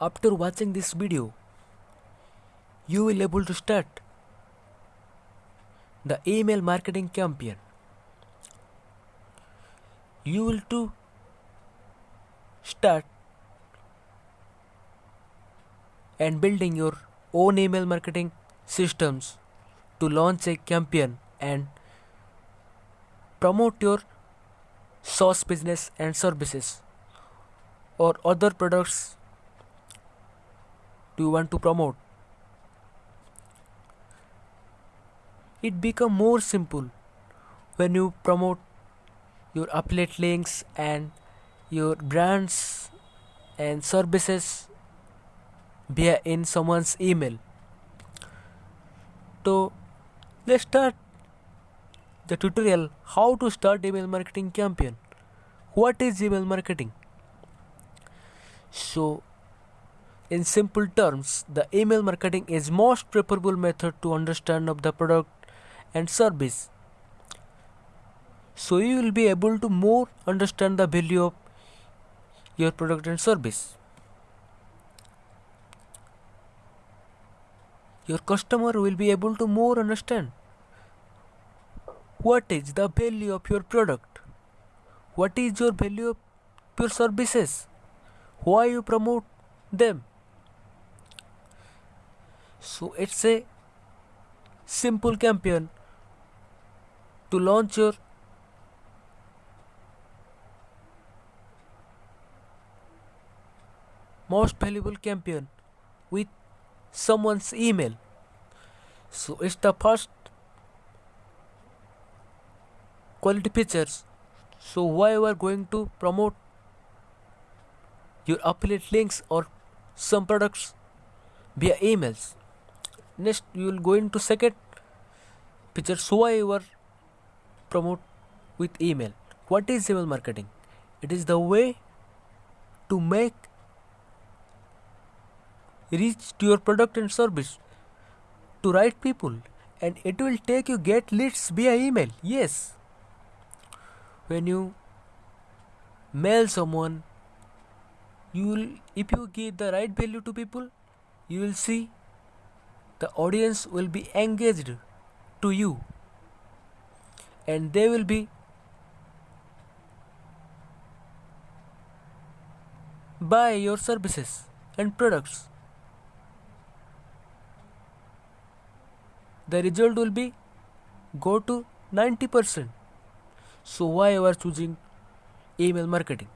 after watching this video you will able to start the email marketing campaign. You will to start and building your own email marketing systems to launch a campaign and promote your source business and services or other products do you want to promote? It become more simple when you promote your affiliate links and your brands and services via in someone's email. So let's start the tutorial how to start email marketing campaign. What is email marketing? So in simple terms the email marketing is most preferable method to understand of the product and service. So you will be able to more understand the value of your product and service. Your customer will be able to more understand what is the value of your product what is your value of your services why you promote them so it's a simple campaign to launch your most valuable campaign with someone's email. So it's the first quality features. So why you are going to promote your affiliate links or some products via emails next you will go into second feature so I are promote with email. What is email marketing? It is the way to make reach to your product and service to right people and it will take you get leads via email. Yes. When you mail someone you will if you give the right value to people you will see the audience will be engaged to you and they will be buy your services and products. The result will be go to 90% so why you are choosing email marketing